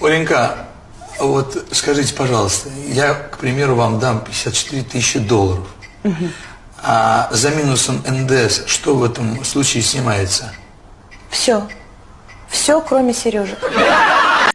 Оленька, вот скажите, пожалуйста, я, к примеру, вам дам 54 тысячи долларов. А за минусом НДС что в этом случае снимается? Все. Все, кроме Сережи.